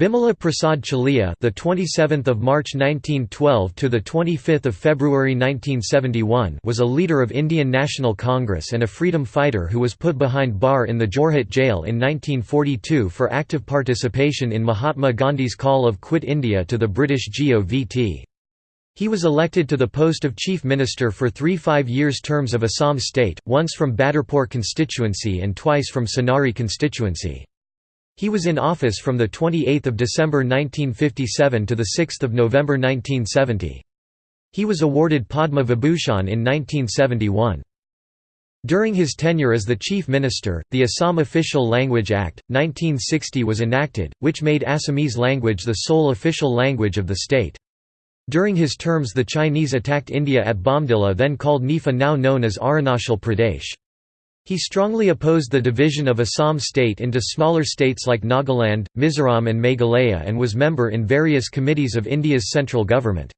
Bimala Prasad Chaliha, the 27th of March 1912 to the 25th of February 1971, was a leader of Indian National Congress and a freedom fighter who was put behind bar in the Jorhat jail in 1942 for active participation in Mahatma Gandhi's call of Quit India to the British GOVT. He was elected to the post of Chief Minister for three five-years terms of Assam state, once from Badarpur constituency and twice from Sonari constituency. He was in office from 28 December 1957 to 6 November 1970. He was awarded Padma Vibhushan in 1971. During his tenure as the Chief Minister, the Assam Official Language Act, 1960 was enacted, which made Assamese language the sole official language of the state. During his terms the Chinese attacked India at Bomdila then called NEFA now known as Arunachal Pradesh. He strongly opposed the division of Assam state into smaller states like Nagaland, Mizoram and Meghalaya and was member in various committees of India's central government.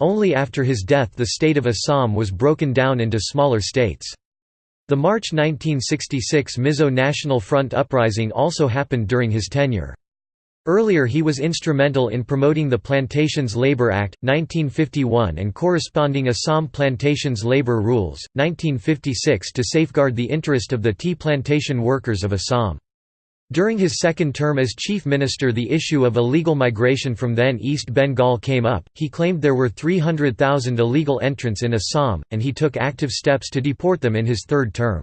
Only after his death the state of Assam was broken down into smaller states. The March 1966 Mizo National Front uprising also happened during his tenure. Earlier he was instrumental in promoting the Plantations Labour Act, 1951 and corresponding Assam Plantations Labour Rules, 1956 to safeguard the interest of the tea plantation workers of Assam. During his second term as chief minister the issue of illegal migration from then East Bengal came up, he claimed there were 300,000 illegal entrants in Assam, and he took active steps to deport them in his third term.